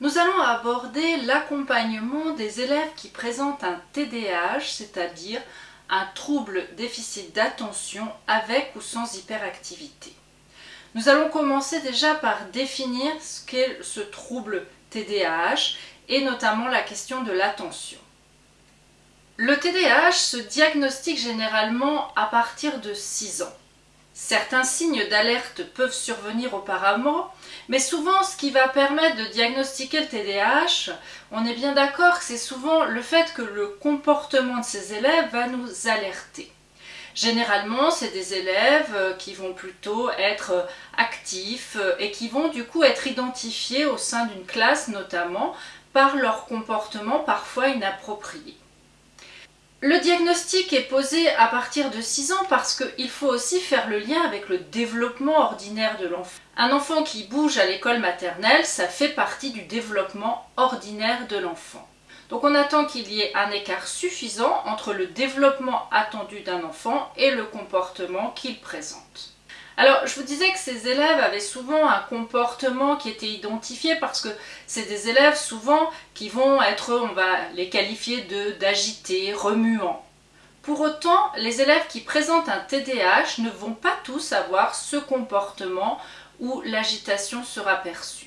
Nous allons aborder l'accompagnement des élèves qui présentent un TDAH, c'est-à-dire un trouble déficit d'attention avec ou sans hyperactivité. Nous allons commencer déjà par définir ce qu'est ce trouble TDAH et notamment la question de l'attention. Le TDAH se diagnostique généralement à partir de 6 ans. Certains signes d'alerte peuvent survenir auparavant, mais souvent ce qui va permettre de diagnostiquer le TDAH, on est bien d'accord que c'est souvent le fait que le comportement de ces élèves va nous alerter. Généralement, c'est des élèves euh, qui vont plutôt être euh, actifs euh, et qui vont du coup être identifiés au sein d'une classe notamment par leur comportement parfois inapproprié. Le diagnostic est posé à partir de 6 ans parce qu'il faut aussi faire le lien avec le développement ordinaire de l'enfant. Un enfant qui bouge à l'école maternelle, ça fait partie du développement ordinaire de l'enfant. Donc on attend qu'il y ait un écart suffisant entre le développement attendu d'un enfant et le comportement qu'il présente. Alors, je vous disais que ces élèves avaient souvent un comportement qui était identifié parce que c'est des élèves souvent qui vont être, on va les qualifier d'agités, remuants. Pour autant, les élèves qui présentent un TDAH ne vont pas tous avoir ce comportement où l'agitation sera perçue.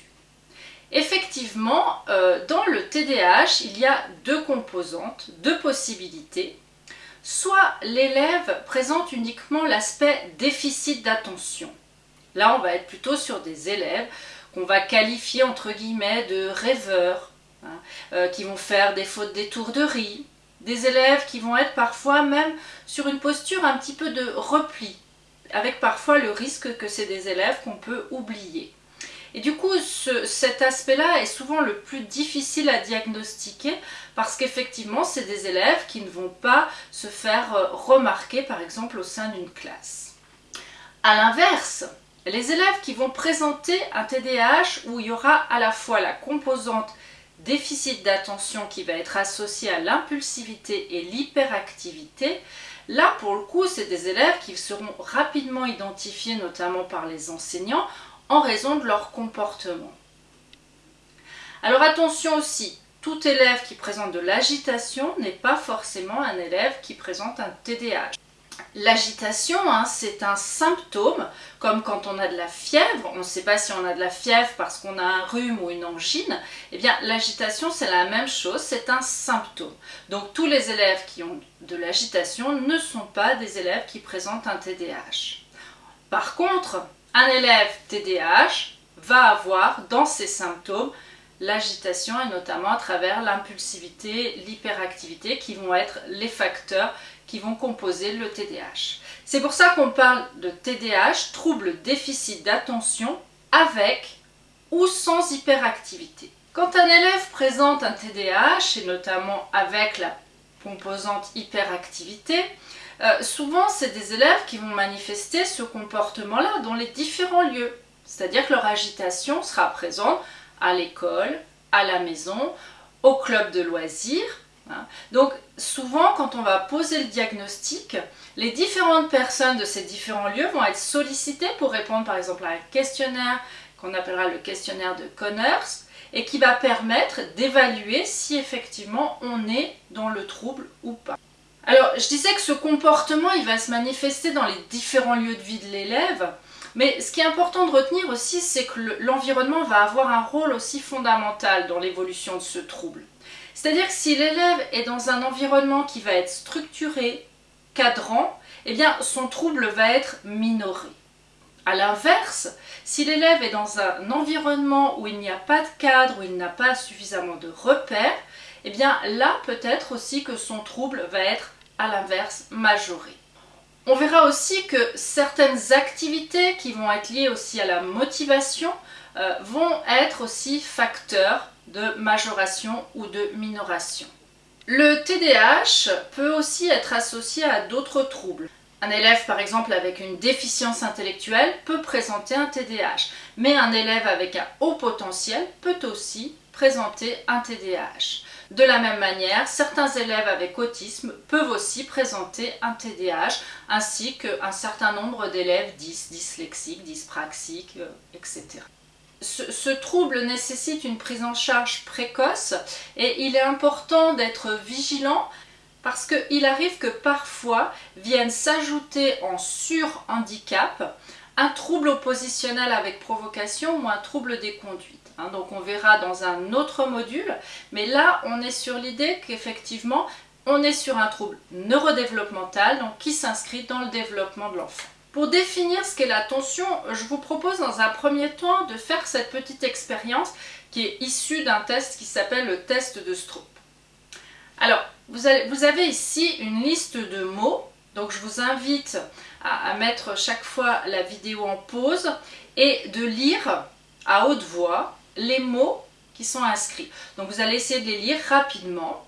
Effectivement, euh, dans le TDAH, il y a deux composantes, deux possibilités soit l'élève présente uniquement l'aspect déficit d'attention. Là, on va être plutôt sur des élèves qu'on va qualifier entre guillemets de rêveurs, hein, euh, qui vont faire des fautes d'étourderie, des élèves qui vont être parfois même sur une posture un petit peu de repli, avec parfois le risque que c'est des élèves qu'on peut oublier. Et du coup, cet aspect-là est souvent le plus difficile à diagnostiquer parce qu'effectivement, c'est des élèves qui ne vont pas se faire euh, remarquer, par exemple, au sein d'une classe. A l'inverse, les élèves qui vont présenter un TDAH où il y aura à la fois la composante déficit d'attention qui va être associée à l'impulsivité et l'hyperactivité, là pour le coup c'est des élèves qui seront rapidement identifiés notamment par les enseignants en raison de leur comportement. Alors attention aussi, tout élève qui présente de l'agitation n'est pas forcément un élève qui présente un TDAH. L'agitation, hein, c'est un symptôme, comme quand on a de la fièvre, on ne sait pas si on a de la fièvre parce qu'on a un rhume ou une angine, eh bien l'agitation c'est la même chose, c'est un symptôme. Donc tous les élèves qui ont de l'agitation ne sont pas des élèves qui présentent un TDAH. Par contre, un élève TDAH va avoir dans ses symptômes l'agitation et notamment à travers l'impulsivité, l'hyperactivité qui vont être les facteurs qui vont composer le TDAH. C'est pour ça qu'on parle de TDAH, trouble déficit d'attention avec ou sans hyperactivité. Quand un élève présente un TDAH et notamment avec la composante hyperactivité, euh, souvent, c'est des élèves qui vont manifester ce comportement-là dans les différents lieux. C'est-à-dire que leur agitation sera présente à l'école, à la maison, au club de loisirs. Hein. Donc souvent, quand on va poser le diagnostic, les différentes personnes de ces différents lieux vont être sollicitées pour répondre par exemple à un questionnaire qu'on appellera le questionnaire de Connors et qui va permettre d'évaluer si effectivement on est dans le trouble ou pas. Alors, je disais que ce comportement, il va se manifester dans les différents lieux de vie de l'élève, mais ce qui est important de retenir aussi, c'est que l'environnement va avoir un rôle aussi fondamental dans l'évolution de ce trouble. C'est-à-dire que si l'élève est dans un environnement qui va être structuré, cadrant, eh bien son trouble va être minoré. A l'inverse, si l'élève est dans un environnement où il n'y a pas de cadre, où il n'a pas suffisamment de repères, eh bien là peut-être aussi que son trouble va être à l'inverse majoré. On verra aussi que certaines activités qui vont être liées aussi à la motivation euh, vont être aussi facteurs de majoration ou de minoration. Le TDAH peut aussi être associé à d'autres troubles. Un élève par exemple avec une déficience intellectuelle peut présenter un TDAH, mais un élève avec un haut potentiel peut aussi présenter un TDAH. De la même manière, certains élèves avec autisme peuvent aussi présenter un TDAH, ainsi qu'un certain nombre d'élèves dys, dyslexiques, dyspraxiques, euh, etc. ce, trouble nécessite une prise en charge précoce et il est important d'être vigilant parce qu'il arrive que parfois viennent s'ajouter en sur-handicap un trouble oppositionnel avec provocation ou un trouble des conduites. Hein. donc on verra dans un autre module, mais là on est sur l'idée qu'effectivement on est sur un trouble neurodéveloppemental donc qui s'inscrit dans le développement de l'enfant. Pour définir ce qu'est la tension, je vous propose dans un premier temps de faire cette petite expérience qui est issue d'un test qui s'appelle le test de Stroop. Alors, vous avez, ici une liste de mots, donc je vous invite à, mettre chaque fois la vidéo en pause et de lire à haute voix les mots qui sont inscrits. Donc vous allez essayer de les lire rapidement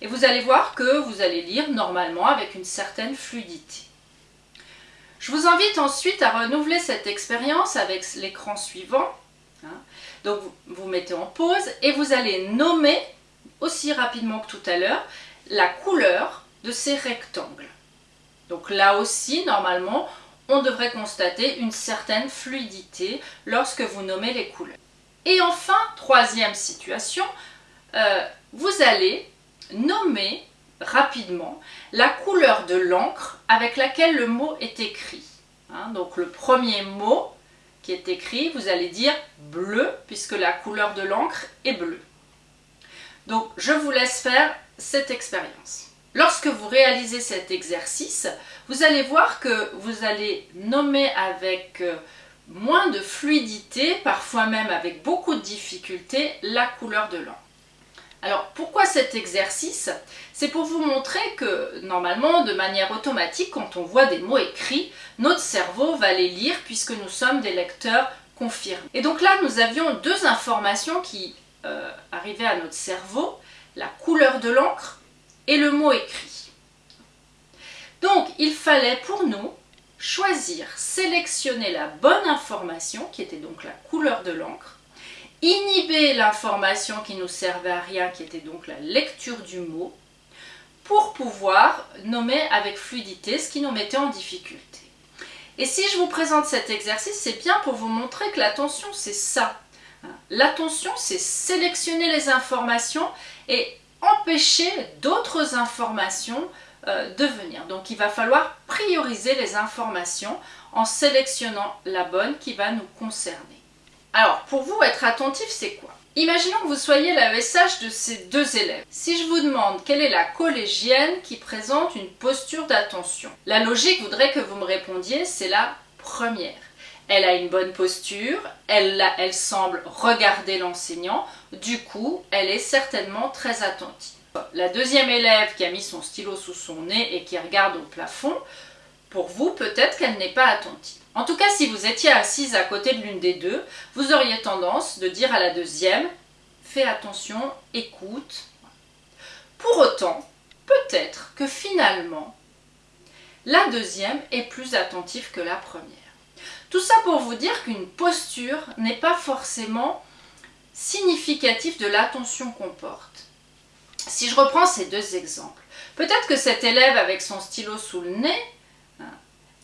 et vous allez voir que vous allez lire normalement avec une certaine fluidité. Je vous invite ensuite à renouveler cette expérience avec l'écran suivant. Hein. Donc vous, mettez en pause et vous allez nommer, aussi rapidement que tout à l'heure, la couleur de ces rectangles. Donc là aussi, normalement, on devrait constater une certaine fluidité lorsque vous nommez les couleurs. Et enfin, troisième situation, euh, vous allez nommer rapidement la couleur de l'encre avec laquelle le mot est écrit. Hein, donc le premier mot qui est écrit, vous allez dire bleu, puisque la couleur de l'encre est bleue. Donc je vous laisse faire cette expérience. Lorsque vous réalisez cet exercice, vous allez voir que vous allez nommer avec euh, moins de fluidité, parfois même avec beaucoup de difficulté, la couleur de l'encre. Alors pourquoi cet exercice? C'est pour vous montrer que normalement, de manière automatique, quand on voit des mots écrits, notre cerveau va les lire puisque nous sommes des lecteurs confirmés. Et donc là, nous avions deux informations qui euh, arrivaient à notre cerveau, la couleur de l'encre et le mot écrit. Donc il fallait pour nous choisir, sélectionner la bonne information, qui était donc la couleur de l'encre, inhiber l'information qui nous servait à rien, qui était donc la lecture du mot, pour pouvoir nommer avec fluidité ce qui nous mettait en difficulté. Et si je vous présente cet exercice, c'est bien pour vous montrer que l'attention, c'est ça. L'attention, c'est sélectionner les informations et empêcher d'autres informations euh, de venir. Donc il va falloir prioriser les informations en sélectionnant la bonne qui va nous concerner. Alors, pour vous, être attentif, c'est quoi? Imaginons que vous soyez l'AESH de ces deux élèves. Si je vous demande quelle est la collégienne qui présente une posture d'attention, la logique voudrait que vous me répondiez, c'est la première. Elle a une bonne posture, elle, semble regarder l'enseignant, du coup, elle est certainement très attentive. La deuxième élève qui a mis son stylo sous son nez et qui regarde au plafond, pour vous, peut-être qu'elle n'est pas attentive. En tout cas, si vous étiez assise à côté de l'une des deux, vous auriez tendance de dire à la deuxième « fais attention, écoute ». Pour autant, peut-être que finalement, la deuxième est plus attentive que la première. Tout ça pour vous dire qu'une posture n'est pas forcément significative de l'attention qu'on porte. Si je reprends ces deux exemples, peut-être que cet élève avec son stylo sous le nez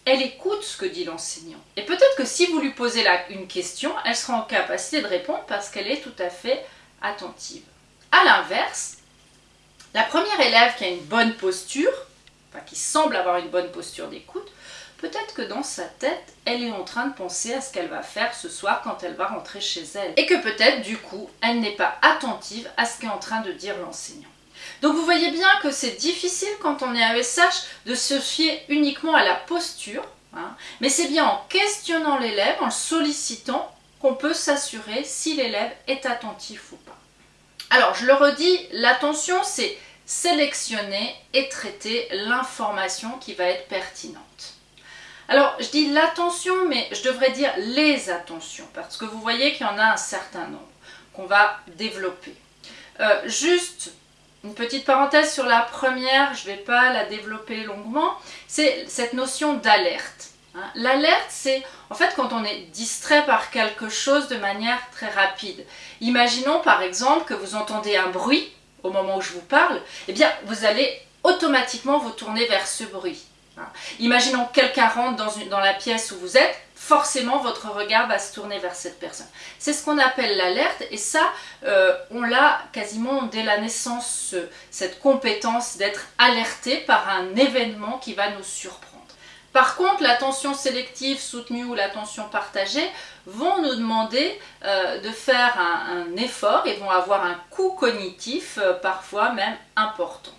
elle écoute ce que dit l'enseignant. Et peut-être que si vous lui posez une question, elle sera en capacité de répondre parce qu'elle est tout à fait attentive. A l'inverse, la première élève qui a une bonne posture, enfin qui semble avoir une bonne posture d'écoute, peut-être que dans sa tête, elle est en train de penser à ce qu'elle va faire ce soir quand elle va rentrer chez elle. Et que peut-être, du coup, elle n'est pas attentive à ce qu'est en train de dire l'enseignant. Donc vous voyez bien que c'est difficile quand on est AESH de se fier uniquement à la posture, hein. mais c'est bien en questionnant l'élève, en le sollicitant, qu'on peut s'assurer si l'élève est attentif ou pas. Alors je le redis, l'attention c'est sélectionner et traiter l'information qui va être pertinente. Alors je dis l'attention mais je devrais dire les attentions parce que vous voyez qu'il y en a un certain nombre qu'on va développer. Euh, juste une petite parenthèse sur la première, je ne vais pas la développer longuement, c'est cette notion d'alerte. Hein. L'alerte, c'est en fait quand on est distrait par quelque chose de manière très rapide. Imaginons par exemple que vous entendez un bruit au moment où je vous parle, eh bien vous allez automatiquement vous tourner vers ce bruit. Imaginons que quelqu'un rentre dans, dans la pièce où vous êtes, forcément votre regard va se tourner vers cette personne. C'est ce qu'on appelle l'alerte et ça, euh, on l'a quasiment dès la naissance, cette compétence d'être alerté par un événement qui va nous surprendre. Par contre, l'attention sélective soutenue ou l'attention partagée vont nous demander euh, de faire un, effort et vont avoir un coût cognitif, euh, parfois même important.